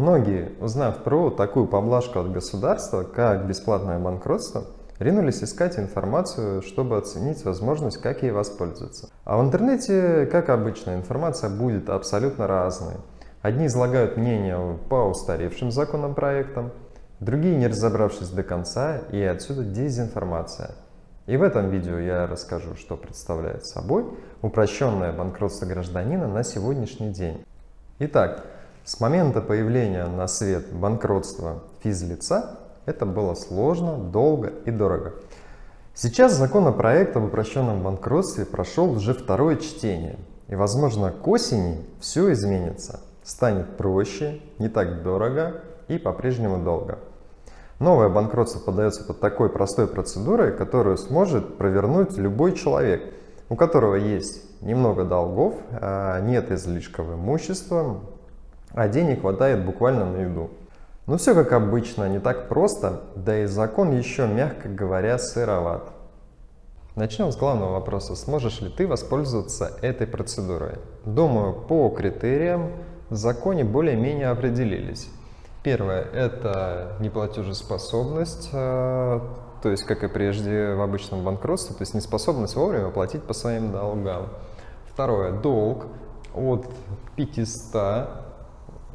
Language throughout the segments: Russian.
Многие, узнав про такую поблажку от государства, как бесплатное банкротство, ринулись искать информацию, чтобы оценить возможность, как ей воспользоваться. А в интернете, как обычно, информация будет абсолютно разной. Одни излагают мнение по устаревшим законопроектам, другие не разобравшись до конца, и отсюда дезинформация. И в этом видео я расскажу, что представляет собой упрощенное банкротство гражданина на сегодняшний день. Итак, с момента появления на свет банкротства физлица это было сложно, долго и дорого. Сейчас законопроект об упрощенном банкротстве прошел уже второе чтение. И возможно к осени все изменится. Станет проще, не так дорого и по-прежнему долго. Новое банкротство подается под такой простой процедурой, которую сможет провернуть любой человек, у которого есть немного долгов, а нет излишков имущества, а денег хватает буквально на еду. Но все как обычно, не так просто, да и закон еще, мягко говоря, сыроват. Начнем с главного вопроса. Сможешь ли ты воспользоваться этой процедурой? Думаю, по критериям в законе более-менее определились. Первое – это неплатежеспособность, э, то есть, как и прежде в обычном банкротстве, то есть неспособность вовремя платить по своим долгам. Второе – долг от 500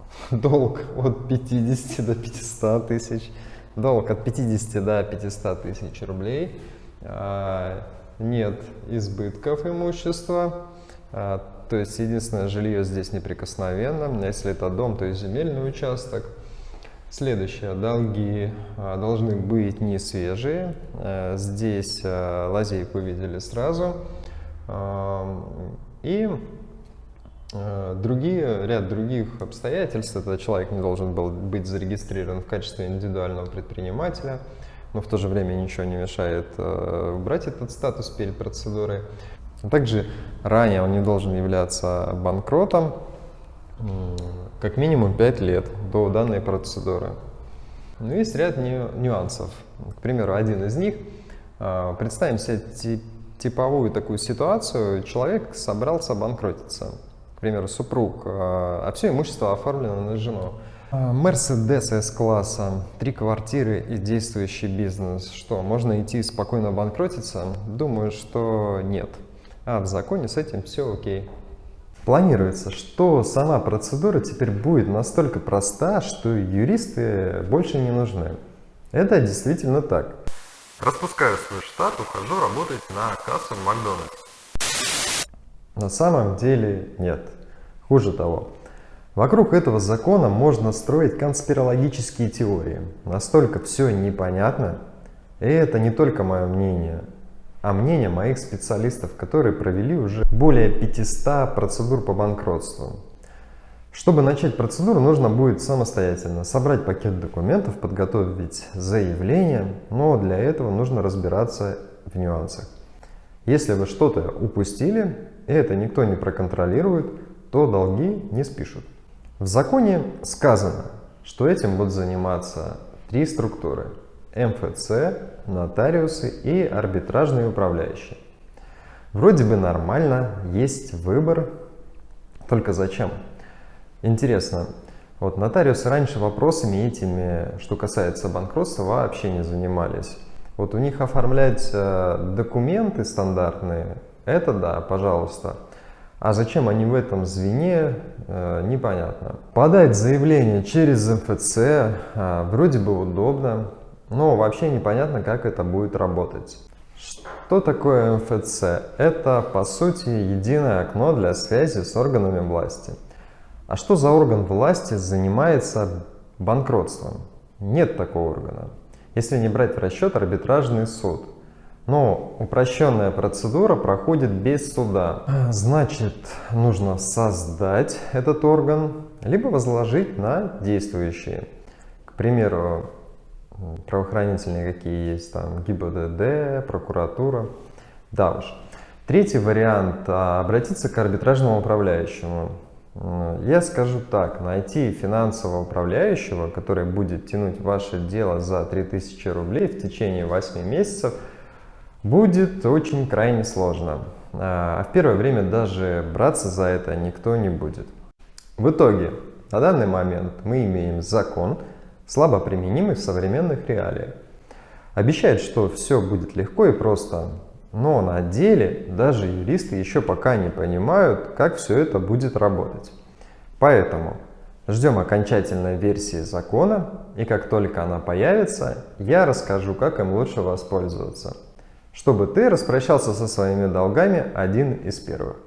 долг от 50 до 500 тысяч, долг от 50 до 500 тысяч рублей, а, нет избытков имущества, а, то есть единственное жилье здесь неприкосновенно, если это дом, то есть земельный участок. Следующее, долги а, должны быть не свежие, здесь лазейку видели сразу. И другие, ряд других обстоятельств, это человек не должен был быть зарегистрирован в качестве индивидуального предпринимателя, но в то же время ничего не мешает э, убрать этот статус перед процедурой. Также ранее он не должен являться банкротом как минимум 5 лет до данной процедуры. Но есть ряд нюансов. К примеру, один из них. Э, представим себе типовую такую ситуацию. Человек собрался банкротиться примеру, супруг, а, а все имущество оформлено на жену. А, Мерседес С-класса, три квартиры и действующий бизнес. Что, можно идти спокойно банкротиться? Думаю, что нет. А в законе с этим все окей. Планируется, что сама процедура теперь будет настолько проста, что юристы больше не нужны. Это действительно так. Распускаю свой штат, ухожу работать на кассу в Макдональдс. На самом деле нет. Хуже того, вокруг этого закона можно строить конспирологические теории. Настолько все непонятно, и это не только мое мнение, а мнение моих специалистов, которые провели уже более 500 процедур по банкротству. Чтобы начать процедуру, нужно будет самостоятельно собрать пакет документов, подготовить заявление, но для этого нужно разбираться в нюансах. Если вы что-то упустили, и это никто не проконтролирует, то долги не спишут. В законе сказано, что этим будут заниматься три структуры – МФЦ, нотариусы и арбитражные управляющие. Вроде бы нормально, есть выбор, только зачем? Интересно, вот нотариусы раньше вопросами этими, что касается банкротства, вообще не занимались. Вот у них оформлять документы стандартные, это да, пожалуйста. А зачем они в этом звене, э, непонятно. Подать заявление через МФЦ э, вроде бы удобно, но вообще непонятно, как это будет работать. Что такое МФЦ? Это, по сути, единое окно для связи с органами власти. А что за орган власти занимается банкротством? Нет такого органа. Если не брать в расчет арбитражный суд. Но упрощенная процедура проходит без суда. Значит, нужно создать этот орган, либо возложить на действующие. К примеру, правоохранительные какие есть, там ГИБДД, прокуратура. Да уж. Третий вариант – обратиться к арбитражному управляющему. Я скажу так, найти финансового управляющего, который будет тянуть ваше дело за 3000 рублей в течение 8 месяцев – будет очень крайне сложно. А в первое время даже браться за это никто не будет. В итоге На данный момент мы имеем закон, слабо применимый в современных реалиях. Обещает, что все будет легко и просто, но на деле даже юристы еще пока не понимают, как все это будет работать. Поэтому ждем окончательной версии закона, и как только она появится, я расскажу, как им лучше воспользоваться, чтобы ты распрощался со своими долгами один из первых.